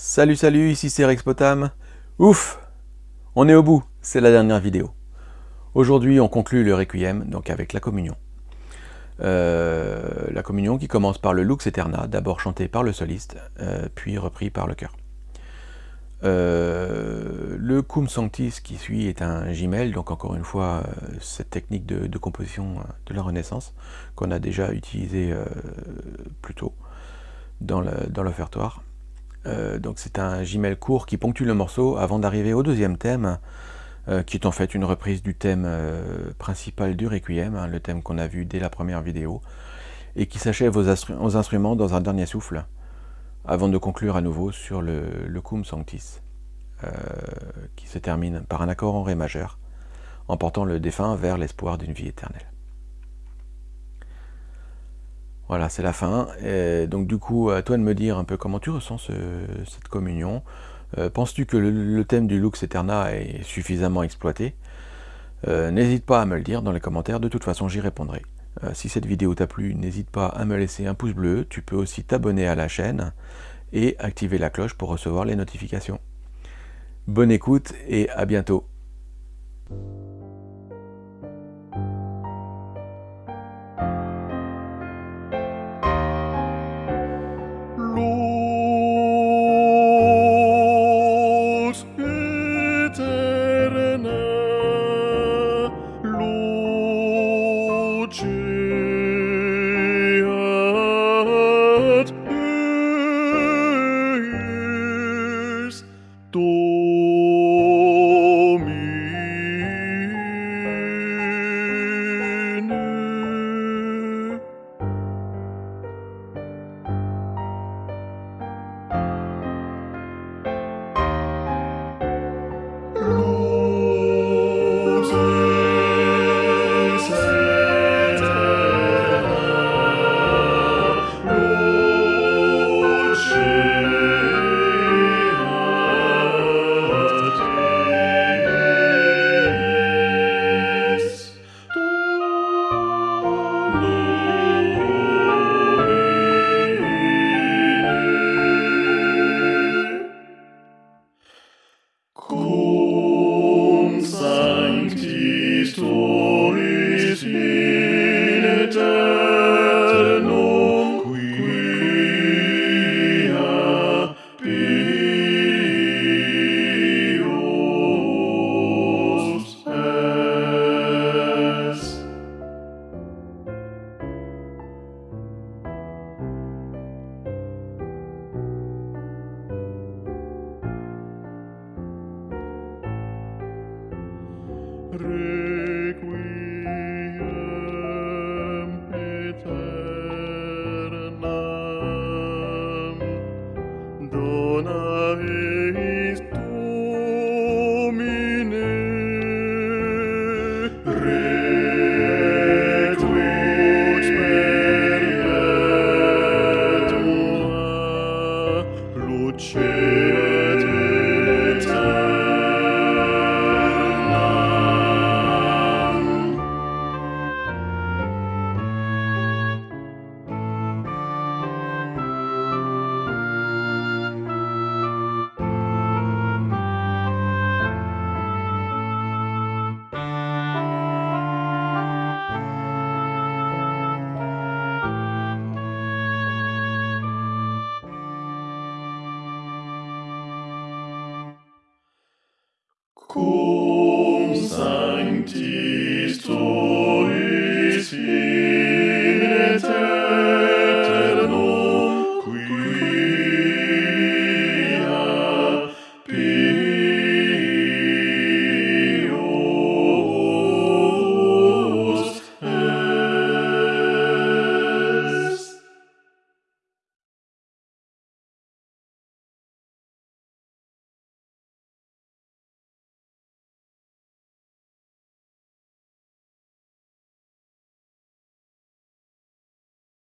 Salut salut, ici c'est Rexpotam. Ouf On est au bout, c'est la dernière vidéo. Aujourd'hui on conclut le Requiem, donc avec la communion. Euh, la communion qui commence par le Lux Eterna, d'abord chanté par le soliste, euh, puis repris par le chœur. Euh, le Cum Sanctis qui suit est un gimel, donc encore une fois cette technique de, composition de la Renaissance qu'on a déjà utilisé plus tôt dans l'offertoire. Euh, donc c'est un gimel court qui ponctue le morceau avant d'arriver au deuxième thème, euh, qui est en fait une reprise du thème euh, principal du Requiem, hein, le thème qu'on a vu dès la première vidéo, et qui s'achève aux, instruments dans un dernier souffle, avant de conclure à nouveau sur le, le Cum Sanctis, qui se termine par un accord en Ré majeur, emportant le défunt vers l'espoir d'une vie éternelle. Voilà, c'est la fin. Donc du coup, à toi de me dire un peu comment tu ressens cette communion. Euh, penses-tu que le, thème du Lux Eterna est suffisamment exploité? Euh, N'hésite pas à me le dire dans les commentaires, de toute façon j'y répondrai. Euh, si cette vidéo t'a plu, n'hésite pas à me laisser un pouce bleu, tu peux aussi t'abonner à la chaîne et activer la cloche pour recevoir les notifications. Bonne écoute et à bientôt Re cool.